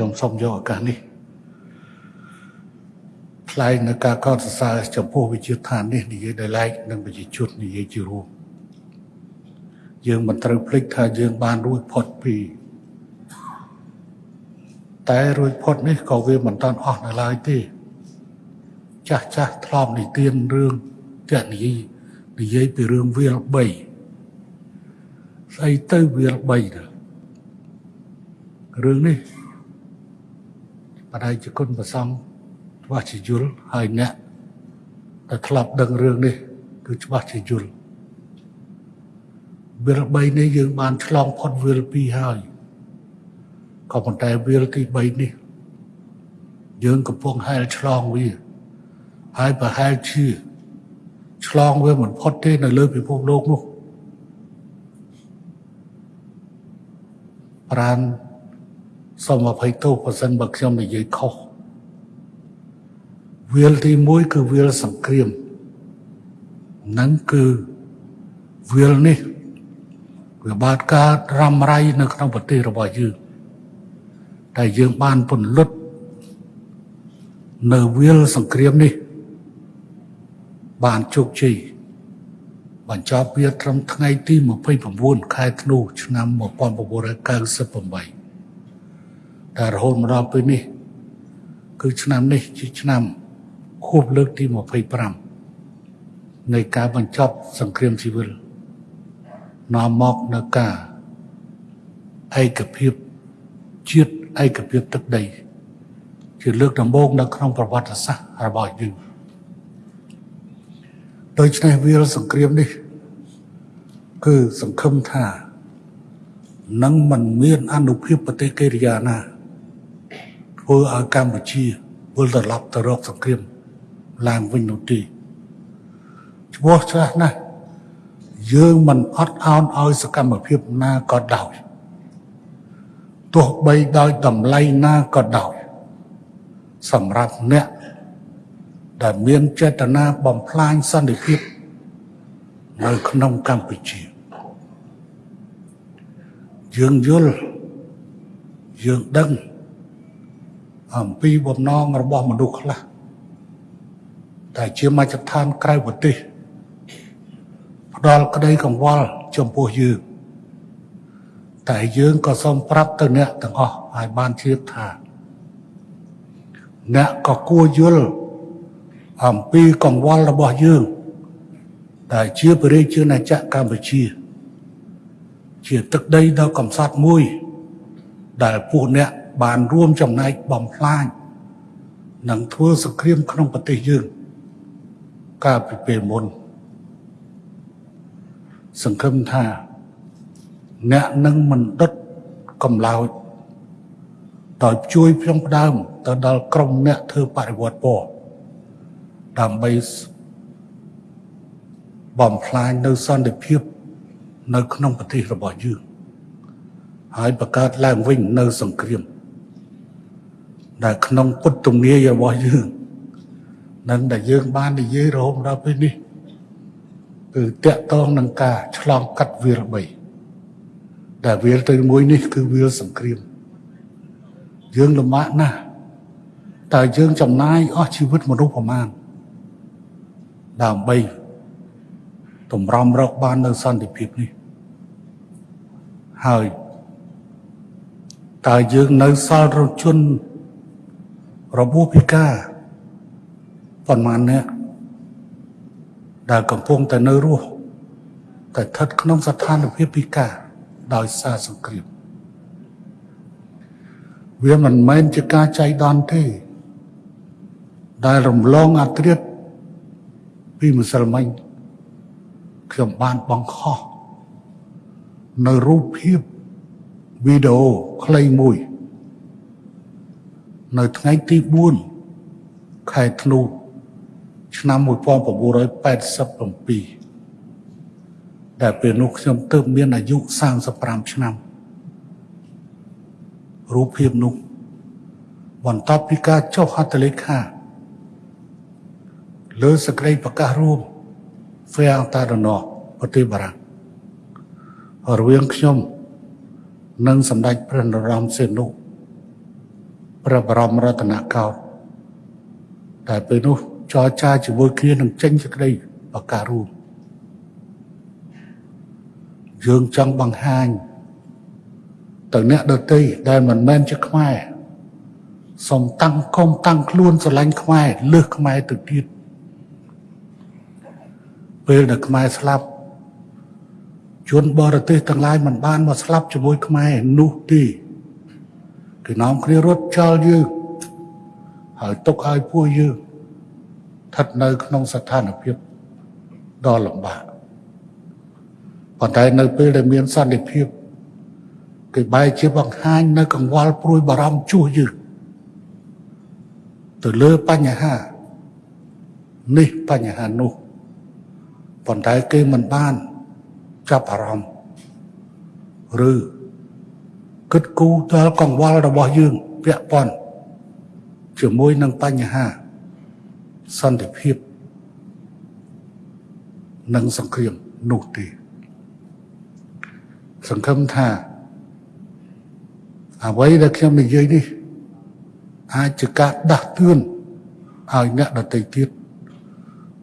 ខ្ញុំសូមយកឱកាសនេះថ្លែងនៅការកោតសរសើរចំពោះវិជាឋាននេះនិយាយដោយឡែកនិងប្រជាជននិយាយជារួមយើងមិនត្រូវភ្លេចថាយើងបានរួចផុតពីតែរួចផុតនេះក៏វាមិនតាន់អស់នៅឡើយទេ ចាស់ចាស់ធ្លាប់និទានរឿងតនិយាយនិយាយពីរឿងវាល3ស្អីទៅវាល3ទៅរឿងនេះ បដិជគុណប្រសងច្បាស់ជាយល់ហើយអ្នកដែលធ្លាប់ដឹងរឿងនេះគឺច្បាស់ជាយល់វាល3នេះយើងបានឆ្លងផុតវាល2ហើយក៏ប៉ុន្តែវាលទី3នេះយើងកំពុងហែលឆ្លងវាហើយប្រហែលជាឆ្លងវាមិនផុតទេនៅលើពិភពលោកនោះប្រាន សូមអភ័យទោសបើសិនបើខ្ញុំនិយាយខុសវាលទី1គឺវាលសង្គ្រាមនឹងគឺវាលនេះវាបានកើតរ៉ាំរ៉ៃនៅក្នុងប្រទេសរបស់យើងតែយើងបានពន្លត់នៅវាលសង្គ្រាមនេះ បានជោគជ័យបញ្ចប់វាត្រឹមថ្ងៃទី29ខែធ្នូឆ្នាំ1998តែ រហូតមកដល់ពេលនេះ គឺឆ្នាំនេះជាឆ្នាំខួបលើកទី25នៃការបញ្ចប់សង្គ្រាមស៊ីវិលនាំមកនៅការឯកភាពជាតិឯកភាពទឹកដី ជាលើកដំបូងនៅក្នុងប្រវត្តិសាស្ត្ររបស់យើងដូច្នេះវាលសង្គ្រាមនេះ គឺសង្ឃឹមថានឹងមិនមានអនុភាពប្រទេសកិរិយាណា ធ្វើឲ្យកម្ពុជាវិលត្រឡប់ទៅរកសង្គ្រាមឡើងវិញនោះទេឈ្មោះឆ្លាស់ណាស់យើងមិនអត់អោនឲ្យសកម្មភាពណាក៏ដោយទោះបីដោយតម្លៃណាក៏ដោយសម្រាប់អ្នកដែលមានចេតនាបំផ្លាញសន្តិភាពនៅក្នុងកម្ពុជាយើងយល់យើងដឹង អំពីបំណងរបស់មនុស្សខ្លះតែជាមជ្ឈដ្ឋានក្រៅប្រទេសផ្ដល់ក្តីកង្វល់ចំពោះយើងតែយើងក៏សូមប្រាប់ទៅអ្នកទាំងអស់ឲ្យបានជ្រាបថាអ្នកក៏គួរយល់អំពីកង្វល់របស់យើងដែលជាប្រជាជនចក្រកម្ពុជា ជាទឹកដីដ៏កំសត់មួយ ដែលពួកអ្នក បានរួមចំណែកបំផ្លាញនិងធ្វើសង្គ្រាមក្នុងប្រទេសយើងកាលពីពេលមុនសង្ឃឹមថា អ្នកនឹងមិនដុតកំឡោចដោយជួយផ្ចង់ផ្ដើមទៅដល់ក្រុមអ្នកធ្វើបរិវត្តពណ៌ដើម្បីបំផ្លាញនៅសន្តិភាព នៅក្នុងប្រទេសរបស់យើងហើយបង្កើតឡើងវិញនៅសង្គ្រាម ដែលក្នុងពុទ្ធទំនាយរបស់យើងនឹងដែលយើងបាននិយាយរហូតដល់ពេលនេះគឺតកតងនឹងការឆ្លងកាត់វាល3ដែលវាលទៅមួយនេះគឺវាលសង្គ្រាមយើងលំបាកណាស់តើយើងចំណាយអស់ជីវិតមនុស្សប្រមាណដើម្បីតម្រាំរកបាននៅសន្តិភាពនេះហើយតើយើងនៅសល់រជន របួសពិការប៉ុន្មានអ្នកដែលកំពុងតែនៅរស់តែស្ថិតក្នុងស្ថានភាពពិការដោយសារសង្គ្រាមវាមិនមែនជាការចៃដន្យទេ ដែលរំលងអត្រិតពីម្សិលមិញខ្ញុំបានបង្ខំនៅរូបភាពវីដេអូខ្លីមួយ នៅថ្ងៃទី4ខែធ្នូឆ្នាំ1987ដែលពេលនោះខ្ញុំទើបមានអាយុ35ឆ្នាំរូបភាពនោះបន្ទាប់ពីការចុះហត្ថលេខាលើសក្តិប្រកាសរួមហ្វេអតារណោប្រទេសបារាំងរវាងខ្ញុំ និងសម្ដេចព្រះនរោត្តមសីហនុ ព្រះបរមរតនកោដ្ឋតែពេលនោះចរចាជាមួយគ្នានឹងចេញសេចក្តីបការួមយើងចង់បង្ហាញទៅអ្នកដទៃដែលមិនមែនជាខ្មែរសូមតាំងកុំតាំងខ្លួនស្រឡាញ់ខ្មែរលើសខ្មែរទៅទៀតពេលដែលខ្មែរស្លាប់ជនបរទេសទាំងឡាយមិនបានមកស្លាប់ជាមួយខ្មែរនោះទេ គឺនាំគ្នារត់ចោលយើងហើយទុកឲ្យពួកយើងស្ថិតនៅក្នុងស្ថានភាពដ៏លំបាកប៉ុន្តែនៅពេលដែលមានសន្តិភាពគេបែរជាបង្ហាញនៅកង្វល់ព្រួយបារម្ភជួសយើងទៅលើបញ្ហានេះបញ្ហានោះប៉ុន្តែគេមិនបានចាប់អារម្មណ៍ឬ គិតគូរដល់កង្វល់របស់យើងពាក់ព័ន្ធជាមួយនឹងបញ្ហាសន្តិភាពនិងសង្គ្រាមនោះទេ សង្ឃឹមថាអ្វីដែលខ្ញុំនិយាយនេះ អាចជាការដាស់តឿនឲ្យអ្នកដទៃទៀត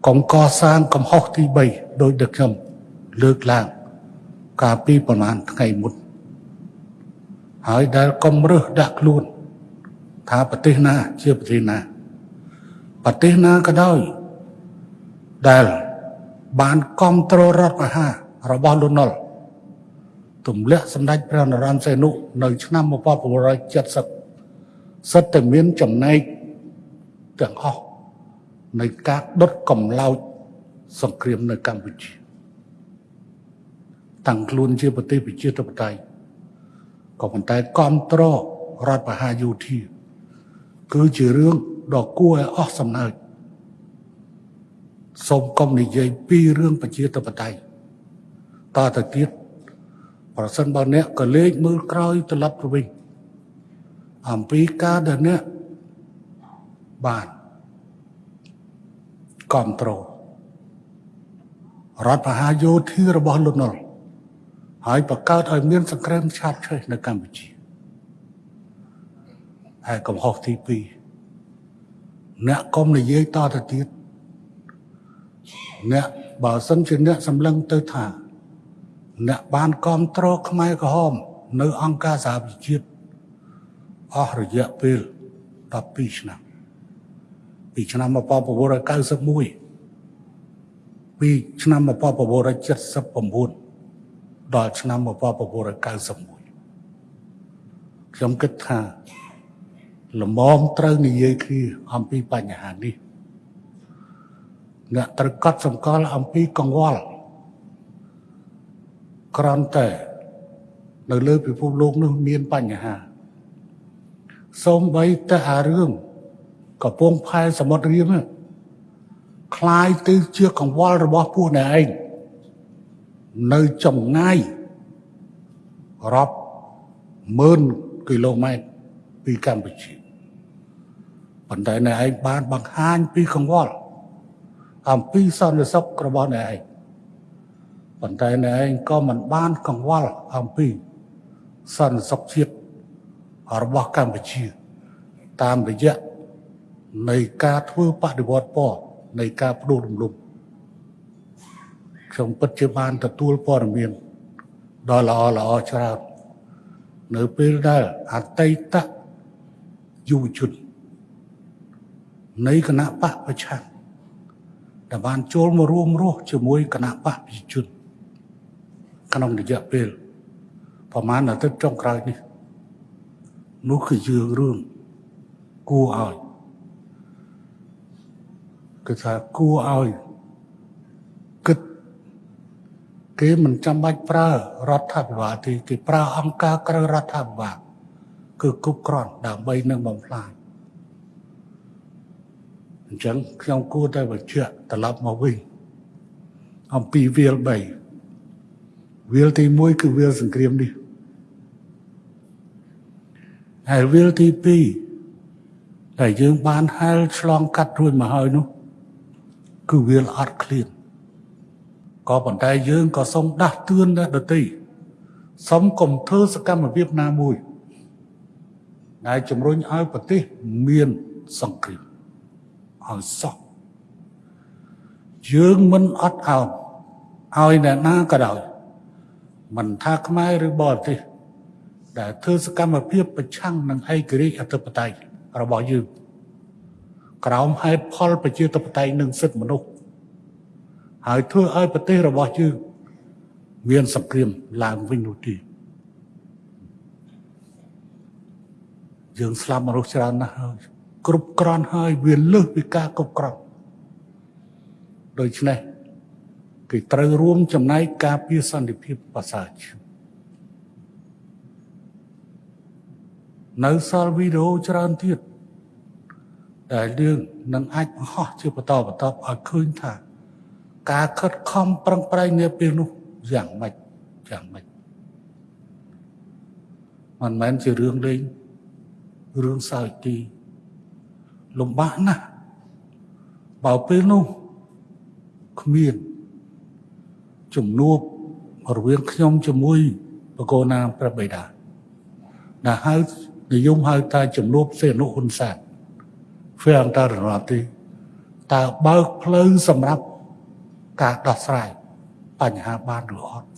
កុំកសាងកំហុសទី3ដោយដែលខ្ញុំលើកឡើង កាលពីប្រហែលថ្ងៃមុន ហើយដែលកុំរើសដាក់ខ្លួន ថាប្រទេសណា ជាប្រទេសណាប្រទេសណាក៏ដោយដែលបានគ្រប់គ្រងរដ្ឋមហារបស់លោកនុលទម្លាក់សម្ដេចព្រះនរោត្តមសីហនុនៅឆ្នាំ1970សិតតែមានចំណែកទាំងអស់នៃការដុតកំឡោចសង្គ្រាមនៅកម្ពុជា តាំងខ្លួនជាប្រទេសប្រជាធិបតេយ្យ ក៏ប៉ុន្តែគ្រប់គ្រងរដ្ឋបហាយោធា គឺជារឿងដ៏គួរឲ្យអស់សំណើចសូមកុំនិយាយពីរឿងប្រជាធិបតេយ្យតទៅទៀតប្រសិនបើអ្នកក៏លេចមើលក្រោយត្រឡប់ទៅវិញអំពីការដែលអ្នកបានគ្រប់គ្រងរដ្ឋបហាយោធារបស់លោកនុល ហើយបង្កើតឲ្យមានសង្គ្រាមឆាបឆេះនៅកម្ពុជាហើយកំហុសទី2អ្នកកុំនិយាយតទៅទៀតអ្នកបើសិនជាអ្នកសម្លឹងទៅថា អ្នកបានគ្រប់គ្រងខ្មែរក្រហម នៅអង្គការសហប្រជាជាតិអស់រយៈពេល12ឆ្នាំពីឆ្នាំ1991ពីឆ្នាំ1979 ដល់ឆ្នាំ1991ខ្ញុំគិតថាលំមត្រូវនិយាយគ្នាអំពីបញ្ហានេះអ្នកត្រូវកត់សម្គាល់អំពីកង្វល់ក្រំតែនៅលើពិភពលោកនោះមានបញ្ហាសូម្បីតែអារឿងកំពង់ផែសមុទ្ររៀមคล้ายទៅជាកង្វល់របស់ពួកអ្នកឯង នៅចម្ងាយរាប់ម៉ឺនគីឡូម៉ែត្រពីកម្ពុជាប៉ុន្តែអ្នកឯងបានបង្ហាញពីកង្វល់អំពីសន្តិសុខរបស់អ្នកឯងប៉ុន្តែអ្នកឯងក៏មិនបានកង្វល់អំពីសន្តិសុខជាតិរបស់កម្ពុជា តាមរយៈនៃការធ្វើបដិវត្តពណ៌នៃការបដូររំលំ ខ្ញុំពិតជាបានទទួលព័ត៌មានដ៏ល្អល្អច្រើននៅពេលដែលអតីតយុវជននៃគណៈបកប្រឆាំងដែលបានចូលមករួមរស់ជាមួយគណៈបកប្រជាជនក្នុងរយៈពេលប្រហែលអាទិត្យចុងក្រោយនេះនោះគឺជារឿងគួរឲ្យគឺថាគួរឲ្យគិត គេមិនចាំបាច់ប្រើរដ្ឋាភិបាលទេគេប្រើអង្គការក្រៅរដ្ឋាភិបាលគឺគ្រប់គ្រាន់ដើម្បីនឹងបំផ្លាញអញ្ចឹងខ្ញុំគួរតែបញ្ជាក់ត្រឡប់មកវិញអំពីវាល3វាលទី1គឺវាលសង្គ្រាមនេះហើយវាលទី2ដែលយើងបានហែលឆ្លងកាត់រួចមកហើយនោះគឺវាលអត់ឃ្លាន ក៏ប៉ុន្តែយើងក៏សូមដាស់តឿនដែរដទៃសូមកុំធ្វើសកម្មភាពណាមួយដែលជំរុញឲ្យប្រទេសមានសង្គ្រាមឲ្យសោះយើងមិនអត់អោនឲ្យអ្នកណាក៏ដោយមិនថាខ្មែរឬបរទេសដែលធ្វើសកម្មភាពប្រឆាំងនឹងឯករាជ្យអធិបតេយ្យរបស់យើងក្រោមហេតុផលប្រជាធិបតេយ្យនិងសិទ្ធិមនុស្ស ហើយធ្វើឲ្យប្រទេសរបស់យើងមានសង្គ្រាមឡើងវិញនោះទេយើងស្លាប់មនុស្សច្រើនណាស់ហើយគ្រប់គ្រាន់ហើយវាលើសពីការគ្រប់គ្រាន់ដូច្នេះគេត្រូវរួមចំណែកការពារសន្តិភាពប្រសើរនៅសល់វីដេអូច្រើនទៀតដែលយើងនឹងអាចបង្ហោះជាបន្តបន្តឲ្យឃើញថា ការខិតខំប្រឹងប្រែងនាពេលនោះយ៉ាងម៉េចយ៉ាងម៉េចមិនមែនជារឿងលេងរឿងសើចទីលំបាកណាស់បើពេលនោះគ្មានជំនួបរវាងខ្ញុំជាមួយបកោណាព្រះបិតាដែលហៅនិយមហៅថាជំនួបសេនុហ៊ុនសែនធ្វើអន្តររដ្ឋតើបើកផ្លូវសម្រាប់ ការដោះស្រាយបញ្ហាបានឬអត់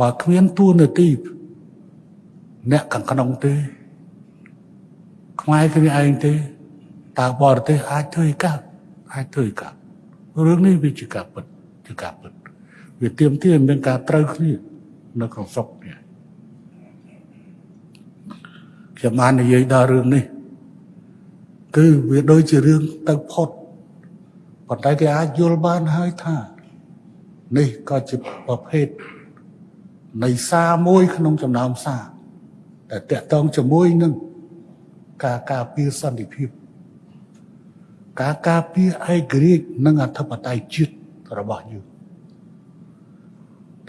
បើគ្មានទួនាទីអ្នកខាងក្នុងទេ ខ្មែរគ្នាឯងទេតើបរទេសអាចធ្វើឲ្យកើតអាចធ្វើឲ្យកើតរឿងនេះវាជាការពិតជាការពិតវាទៀមទាមានការត្រូវគ្នានៅក្នុងស្រុកនេះខ្ញុំបាននិយាយដល់រឿងនេះ គឺវាដូចជារឿងទៅផុត ប៉ុន្តែគេអាចយល់បានហើយថា នេះក៏ជាប្រភេទនៃសារមួយក្នុងចំណោមសារតែតកតងជាមួយនឹងការការពារសន្តិភាព ការការពារឯករាជ្យនិងអធិបតេយ្យជាតិរបស់យើង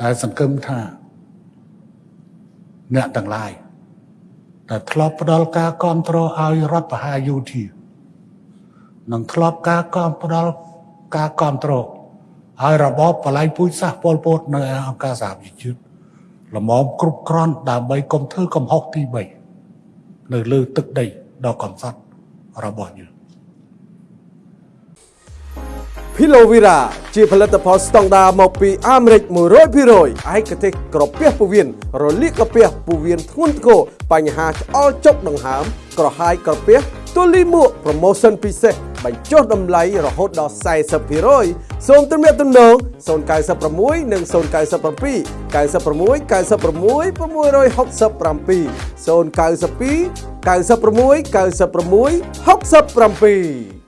ដែលសង្កឹមថាអ្នកទាំងឡាយដែលធ្លាប់ផ្ដល់ការគ្រប់គ្រងឲ្យរដ្ឋបហាយោធា និងធ្លាប់ការគ្រប់ផ្ដល់ការគ្រប់គ្រងឲ្យរបបបលែងពូជសាសពលពតនៅអង្គការសហប្រជាជាតិល្មមគ្រប់គ្រាន់ដើម្បីកុំធ្វើកំហុសទី3នៅលើទឹកដីដ៏កំសត់របស់យើង Pilovera ជាផលិតផលស្តង់ដារមកពីអាមេរិក100%ឯកទេសក្រពះពោះវៀនរលាកក្រពះពោះវៀនធ្ងន់ធ្ងរបញ្ហាឆ្អល់ចុកដង្ហើមក្រហាយក្រពះ ទូលីមួក promotion ពិសេសបញ្ចុះតម្លៃរហូតដល់40%សូមទំនាក់ទំនង096និង097 96 96 667 092 96 96 67